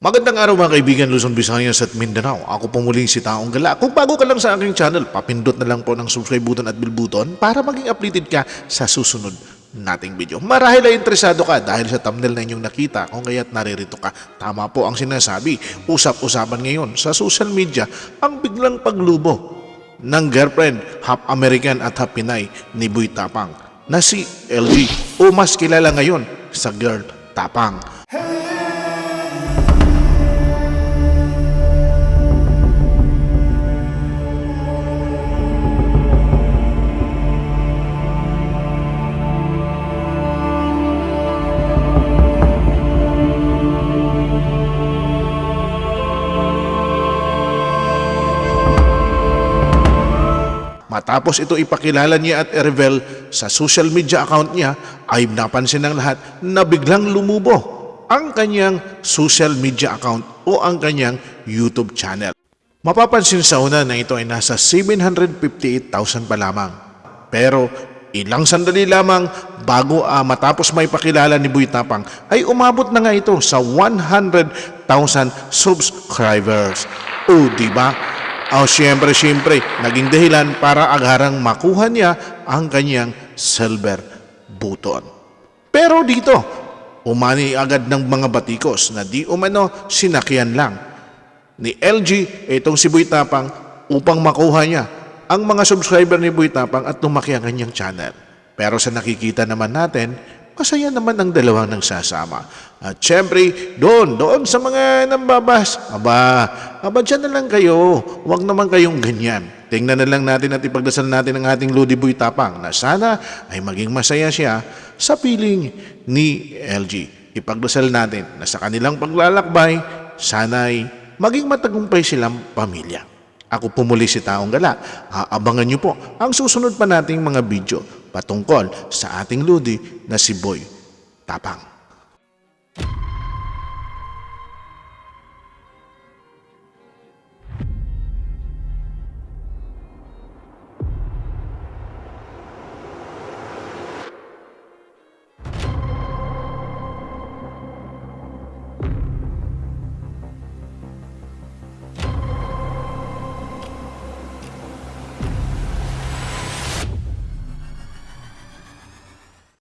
Magandang araw mga kaibigan Luzon, Visayas at Mindanao. Ako po muling si Taong Gala. Kung bago ka lang sa aking channel, papindot na lang po ng subscribe button at bell button para maging updated ka sa susunod nating video. Marahil ay interesado ka dahil sa thumbnail na inyong nakita kung kaya't naririto ka. Tama po ang sinasabi. Usap-usapan ngayon sa social media ang biglang paglubo ng girlfriend, half American at half Pinay ni Boy Tapang na si LG o mas kilala ngayon sa Girl Tapang. Matapos ito ipakilala niya at i-reveal sa social media account niya, ay napansin ng lahat na biglang lumubo ang kanyang social media account o ang kanyang YouTube channel. Mapapansin sa una na ito ay nasa 758,000 pa lamang. Pero ilang sandali lamang bago ah, matapos may pakilala ni Boy Tapang ay umabot na nga ito sa 100,000 subscribers. O di ba? Oh, siyempre, siyempre, naging dahilan para agarang makuha niya ang kanyang silver button. Pero dito, umani agad ng mga batikos na di umano sinakyan lang ni LG itong si Boy Tapang upang makuha niya ang mga subscriber ni Boy Tapang at lumaki ang kanyang channel. Pero sa nakikita naman natin, masaya naman ang dalawang nagsasama. At syempre, doon, doon sa mga nambabas, aba, aba dyan na lang kayo. Huwag naman kayong ganyan. Tingnan na lang natin at ipagdasal natin ang ating Lodi Boy Tapang na sana ay maging masaya siya sa piling ni LG. Ipagdasal natin na sa kanilang paglalakbay, sana ay maging matagumpay silang pamilya. Ako po muli si Taong Gala. Aabangan niyo po ang susunod pa nating mga video patungkol sa ating Lodi na si Boy Tapang.